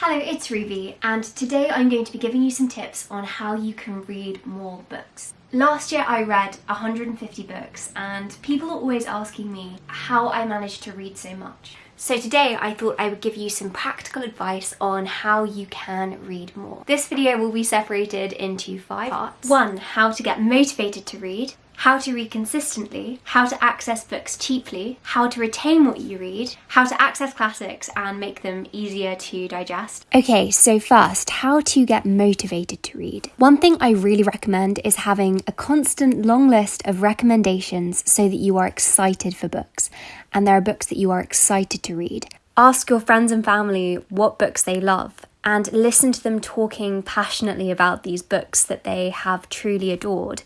Hello, it's Ruby, and today I'm going to be giving you some tips on how you can read more books. Last year I read 150 books, and people are always asking me how I managed to read so much. So today I thought I would give you some practical advice on how you can read more. This video will be separated into five parts. One, how to get motivated to read how to read consistently, how to access books cheaply, how to retain what you read, how to access classics and make them easier to digest. Okay, so first, how to get motivated to read. One thing I really recommend is having a constant long list of recommendations so that you are excited for books and there are books that you are excited to read. Ask your friends and family what books they love and listen to them talking passionately about these books that they have truly adored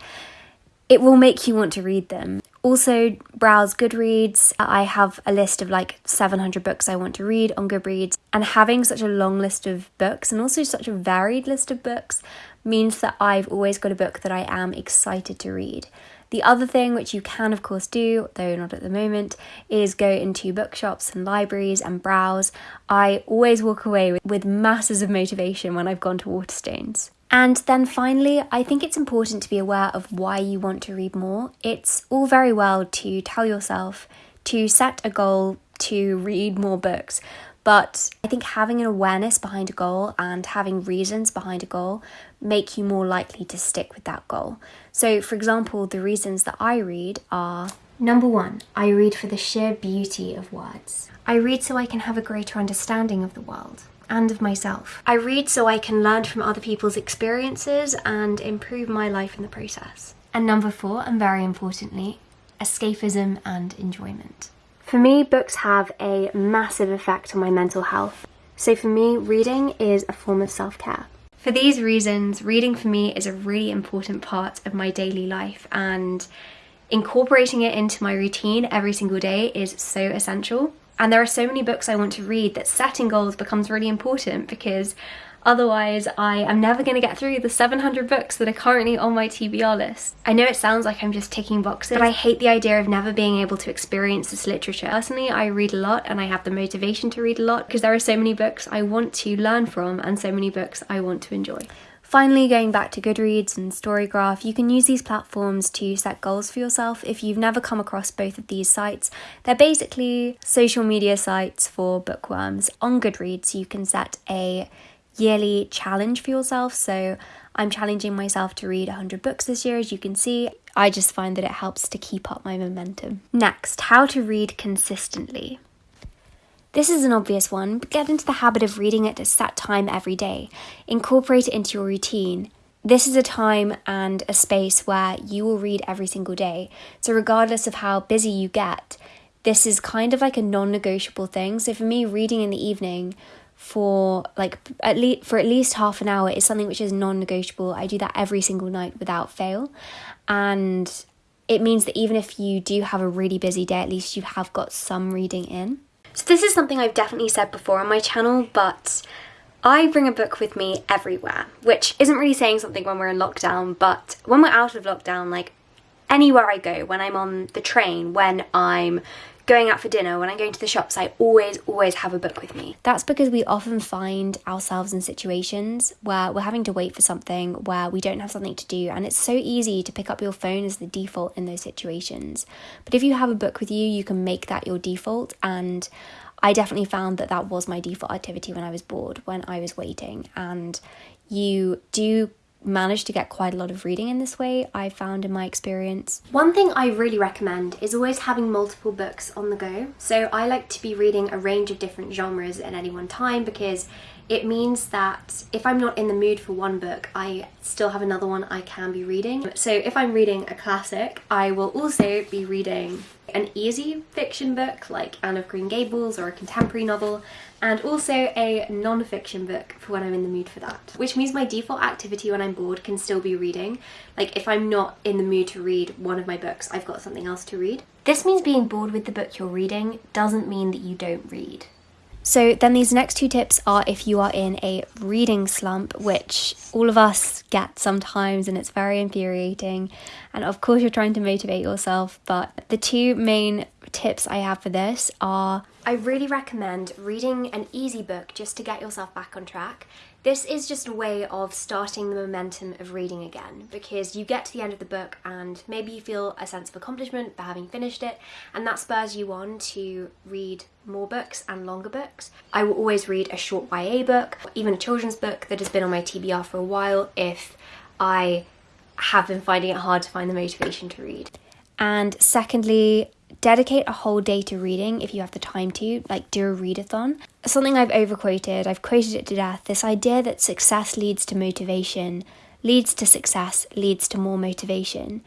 it will make you want to read them. Also, browse Goodreads. Uh, I have a list of like 700 books I want to read on Goodreads, and having such a long list of books and also such a varied list of books means that I've always got a book that I am excited to read. The other thing, which you can of course do, though not at the moment, is go into bookshops and libraries and browse. I always walk away with, with masses of motivation when I've gone to Waterstones. And then finally, I think it's important to be aware of why you want to read more. It's all very well to tell yourself to set a goal to read more books, but I think having an awareness behind a goal and having reasons behind a goal make you more likely to stick with that goal. So, for example, the reasons that I read are Number one, I read for the sheer beauty of words. I read so I can have a greater understanding of the world and of myself. I read so I can learn from other people's experiences and improve my life in the process. And number four, and very importantly, escapism and enjoyment. For me, books have a massive effect on my mental health. So for me, reading is a form of self-care. For these reasons, reading for me is a really important part of my daily life and incorporating it into my routine every single day is so essential. And there are so many books I want to read that setting goals becomes really important because otherwise I am never going to get through the 700 books that are currently on my TBR list. I know it sounds like I'm just ticking boxes, but I hate the idea of never being able to experience this literature. Personally, I read a lot and I have the motivation to read a lot because there are so many books I want to learn from and so many books I want to enjoy. Finally, going back to Goodreads and Storygraph, you can use these platforms to set goals for yourself. If you've never come across both of these sites, they're basically social media sites for bookworms. On Goodreads, you can set a yearly challenge for yourself. So I'm challenging myself to read 100 books this year, as you can see. I just find that it helps to keep up my momentum. Next, how to read consistently. This is an obvious one, but get into the habit of reading it at set time every day. Incorporate it into your routine. This is a time and a space where you will read every single day. So, regardless of how busy you get, this is kind of like a non negotiable thing. So, for me, reading in the evening for like at least for at least half an hour is something which is non-negotiable. I do that every single night without fail. And it means that even if you do have a really busy day, at least you have got some reading in. So this is something I've definitely said before on my channel, but I bring a book with me everywhere, which isn't really saying something when we're in lockdown, but when we're out of lockdown, like anywhere I go, when I'm on the train, when I'm going out for dinner, when I'm going to the shops, I always, always have a book with me. That's because we often find ourselves in situations where we're having to wait for something, where we don't have something to do, and it's so easy to pick up your phone as the default in those situations. But if you have a book with you, you can make that your default, and I definitely found that that was my default activity when I was bored, when I was waiting, and you do managed to get quite a lot of reading in this way, I found in my experience. One thing I really recommend is always having multiple books on the go. So I like to be reading a range of different genres at any one time because it means that if I'm not in the mood for one book, I still have another one I can be reading. So if I'm reading a classic, I will also be reading an easy fiction book like Anne of Green Gables or a contemporary novel and also a non-fiction book for when I'm in the mood for that. Which means my default activity when I'm bored can still be reading. Like if I'm not in the mood to read one of my books, I've got something else to read. This means being bored with the book you're reading doesn't mean that you don't read. So then these next two tips are if you are in a reading slump, which all of us get sometimes and it's very infuriating. And of course you're trying to motivate yourself, but the two main tips I have for this are I really recommend reading an easy book just to get yourself back on track. This is just a way of starting the momentum of reading again because you get to the end of the book and maybe you feel a sense of accomplishment for having finished it and that spurs you on to read more books and longer books. I will always read a short YA book, even a children's book that has been on my TBR for a while if I have been finding it hard to find the motivation to read. And secondly, dedicate a whole day to reading if you have the time to, like do a readathon. Something I've overquoted, I've quoted it to death this idea that success leads to motivation, leads to success, leads to more motivation.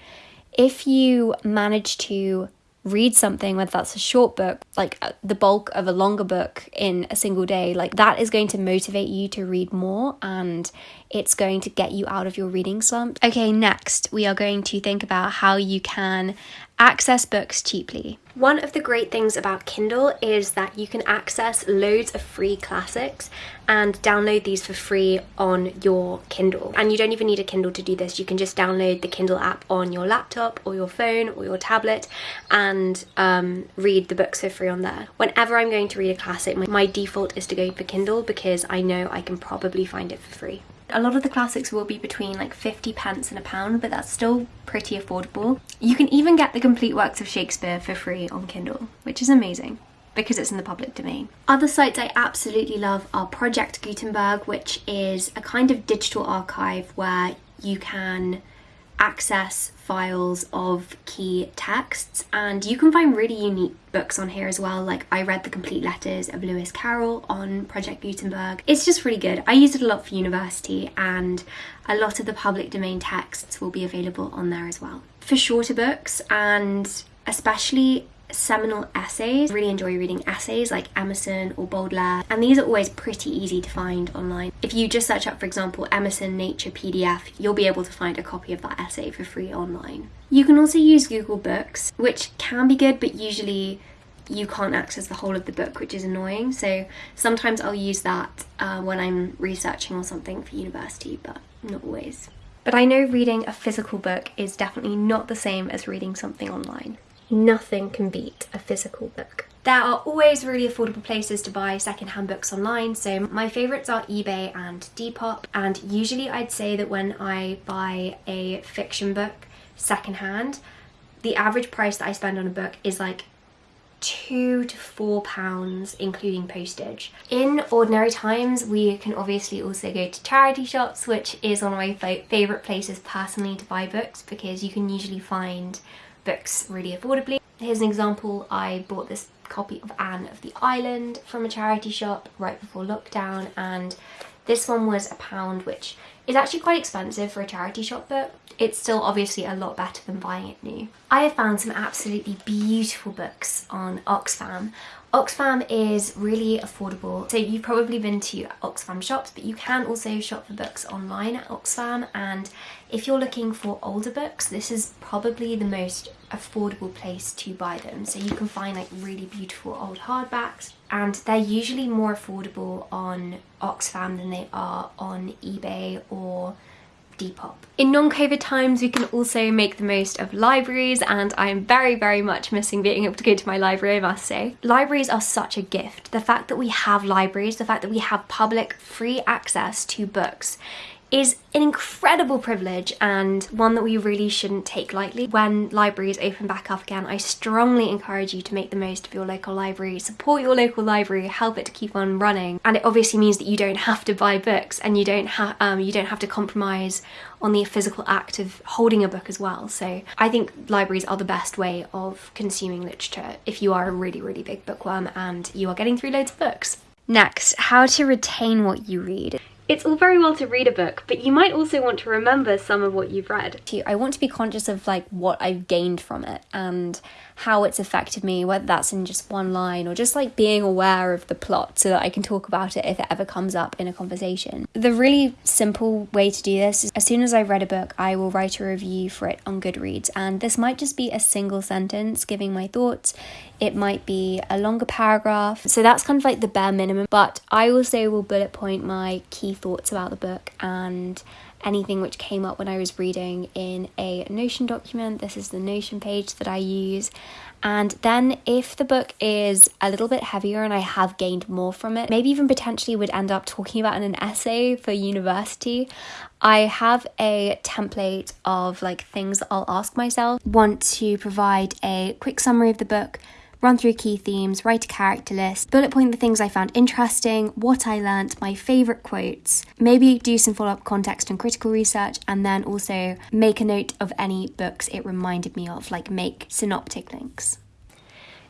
If you manage to read something, whether that's a short book, like uh, the bulk of a longer book in a single day, like that is going to motivate you to read more and it's going to get you out of your reading slump. Okay, next we are going to think about how you can access books cheaply. One of the great things about Kindle is that you can access loads of free classics and download these for free on your Kindle. And you don't even need a Kindle to do this. You can just download the Kindle app on your laptop or your phone or your tablet and um, read the books for free on there. Whenever I'm going to read a classic, my, my default is to go for Kindle because I know I can probably find it for free. A lot of the classics will be between like 50 pence and a pound, but that's still pretty affordable. You can even get the complete works of Shakespeare for free on Kindle, which is amazing because it's in the public domain. Other sites I absolutely love are Project Gutenberg, which is a kind of digital archive where you can access files of key texts and you can find really unique books on here as well. Like I read the complete letters of Lewis Carroll on Project Gutenberg. It's just really good. I use it a lot for university and a lot of the public domain texts will be available on there as well. For shorter books and especially seminal essays. I really enjoy reading essays like Emerson or Baudelaire and these are always pretty easy to find online. If you just search up for example Emerson Nature PDF you'll be able to find a copy of that essay for free online. You can also use Google Books which can be good but usually you can't access the whole of the book which is annoying so sometimes I'll use that uh, when I'm researching or something for university but not always. But I know reading a physical book is definitely not the same as reading something online nothing can beat a physical book. There are always really affordable places to buy secondhand books online, so my favourites are eBay and Depop, and usually I'd say that when I buy a fiction book secondhand, the average price that I spend on a book is like two to four pounds including postage. In ordinary times we can obviously also go to charity shops which is one of my favourite places personally to buy books because you can usually find books really affordably. Here's an example, I bought this copy of Anne of the Island from a charity shop right before lockdown and this one was a pound which is actually quite expensive for a charity shop book. It's still obviously a lot better than buying it new. I have found some absolutely beautiful books on Oxfam. Oxfam is really affordable. So you've probably been to Oxfam shops, but you can also shop for books online at Oxfam. And if you're looking for older books, this is probably the most affordable place to buy them. So you can find like really beautiful old hardbacks and they're usually more affordable on Oxfam than they are on eBay or Depop. In non-COVID times we can also make the most of libraries and I'm very very much missing being able to go to my library I must say. Libraries are such a gift. The fact that we have libraries, the fact that we have public free access to books is an incredible privilege and one that we really shouldn't take lightly. When libraries open back up again, I strongly encourage you to make the most of your local library, support your local library, help it to keep on running. And it obviously means that you don't have to buy books and you don't have um, you don't have to compromise on the physical act of holding a book as well. So I think libraries are the best way of consuming literature if you are a really, really big bookworm and you are getting through loads of books. Next, how to retain what you read. It's all very well to read a book, but you might also want to remember some of what you've read. I want to be conscious of like what I've gained from it and how it's affected me, whether that's in just one line or just like being aware of the plot so that I can talk about it if it ever comes up in a conversation. The really simple way to do this is as soon as I've read a book, I will write a review for it on Goodreads. And this might just be a single sentence giving my thoughts, it might be a longer paragraph. So that's kind of like the bare minimum, but I also will bullet point my key thoughts about the book and anything which came up when I was reading in a Notion document. This is the Notion page that I use. And then if the book is a little bit heavier and I have gained more from it, maybe even potentially would end up talking about in an essay for university, I have a template of like things I'll ask myself. Want to provide a quick summary of the book, run through key themes, write a character list, bullet point the things I found interesting, what I learnt, my favourite quotes, maybe do some follow up context and critical research, and then also make a note of any books it reminded me of, like make synoptic links.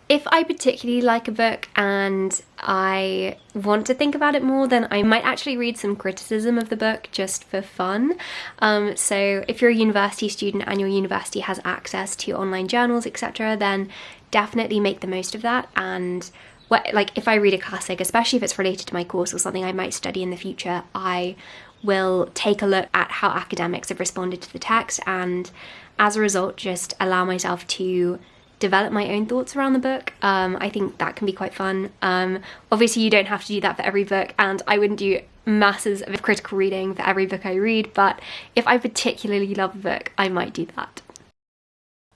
If I particularly like a book and I want to think about it more, then I might actually read some criticism of the book just for fun. Um, so if you're a university student and your university has access to online journals, etc., then definitely make the most of that and what, like if I read a classic, especially if it's related to my course or something I might study in the future, I will take a look at how academics have responded to the text and as a result just allow myself to develop my own thoughts around the book. Um, I think that can be quite fun. Um, obviously you don't have to do that for every book and I wouldn't do masses of critical reading for every book I read, but if I particularly love a book, I might do that.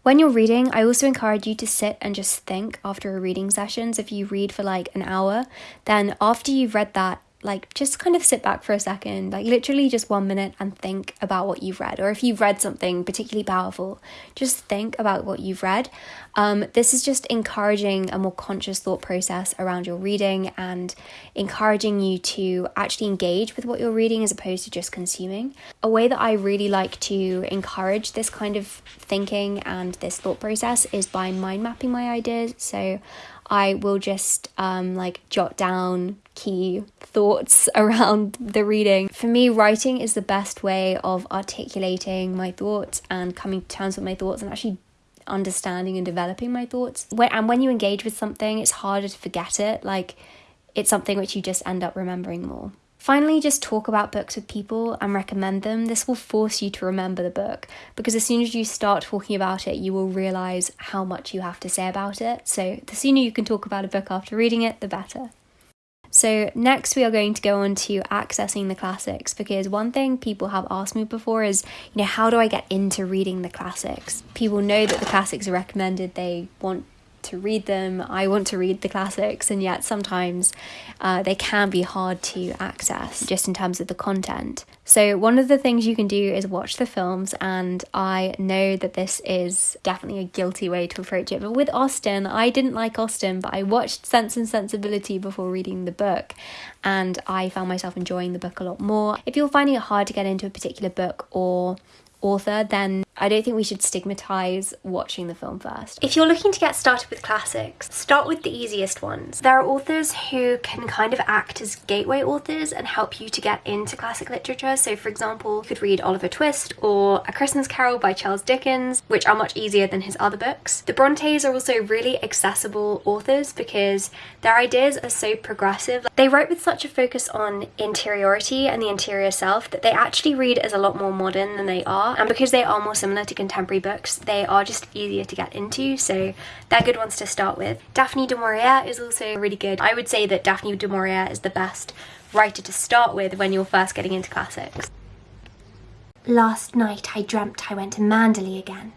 When you're reading, I also encourage you to sit and just think after a reading session. So if you read for like an hour, then after you've read that, like just kind of sit back for a second, like literally just one minute and think about what you've read. Or if you've read something particularly powerful, just think about what you've read. Um, this is just encouraging a more conscious thought process around your reading and encouraging you to actually engage with what you're reading as opposed to just consuming. A way that I really like to encourage this kind of thinking and this thought process is by mind mapping my ideas. So I will just um, like jot down key thoughts around the reading. For me, writing is the best way of articulating my thoughts and coming to terms with my thoughts and actually understanding and developing my thoughts. When, and when you engage with something, it's harder to forget it. Like, it's something which you just end up remembering more. Finally, just talk about books with people and recommend them. This will force you to remember the book because as soon as you start talking about it, you will realize how much you have to say about it. So, the sooner you can talk about a book after reading it, the better. So, next we are going to go on to accessing the classics because one thing people have asked me before is, you know, how do I get into reading the classics? People know that the classics are recommended, they want to read them. I want to read the classics, and yet sometimes uh, they can be hard to access just in terms of the content. So, one of the things you can do is watch the films, and I know that this is definitely a guilty way to approach it. But with Austen, I didn't like Austen, but I watched Sense and Sensibility before reading the book, and I found myself enjoying the book a lot more. If you're finding it hard to get into a particular book or author, then I don't think we should stigmatise watching the film first. If you're looking to get started with classics, start with the easiest ones. There are authors who can kind of act as gateway authors and help you to get into classic literature. So for example, you could read Oliver Twist or A Christmas Carol by Charles Dickens, which are much easier than his other books. The Brontes are also really accessible authors because their ideas are so progressive. They write with such a focus on interiority and the interior self that they actually read as a lot more modern than they are. And because they are more to contemporary books, they are just easier to get into, so they're good ones to start with. Daphne du Maurier is also really good. I would say that Daphne du Maurier is the best writer to start with when you're first getting into classics. Last night I dreamt I went to Manderley again.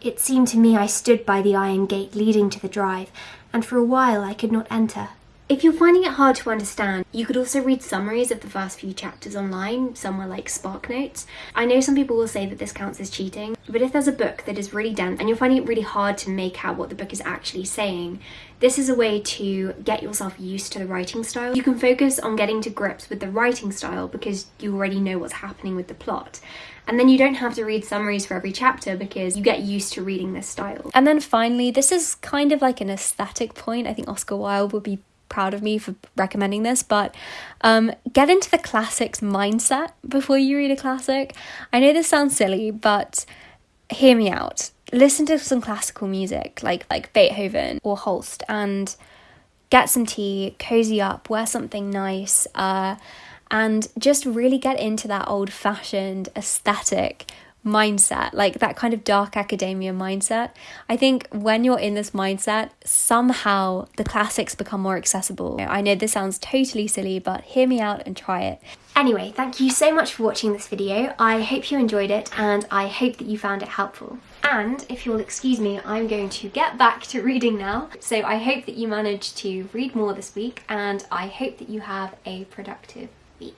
It seemed to me I stood by the iron gate leading to the drive, and for a while I could not enter. If you're finding it hard to understand, you could also read summaries of the first few chapters online, somewhere like SparkNotes. I know some people will say that this counts as cheating, but if there's a book that is really dense and you're finding it really hard to make out what the book is actually saying, this is a way to get yourself used to the writing style. You can focus on getting to grips with the writing style because you already know what's happening with the plot. And then you don't have to read summaries for every chapter because you get used to reading this style. And then finally, this is kind of like an aesthetic point. I think Oscar Wilde would be proud of me for recommending this, but um, get into the classics mindset before you read a classic. I know this sounds silly, but hear me out. Listen to some classical music like like Beethoven or Holst and get some tea, cozy up, wear something nice, uh, and just really get into that old fashioned aesthetic mindset, like that kind of dark academia mindset. I think when you're in this mindset, somehow the classics become more accessible. I know this sounds totally silly, but hear me out and try it. Anyway, thank you so much for watching this video. I hope you enjoyed it and I hope that you found it helpful. And if you'll excuse me, I'm going to get back to reading now. So I hope that you managed to read more this week and I hope that you have a productive week.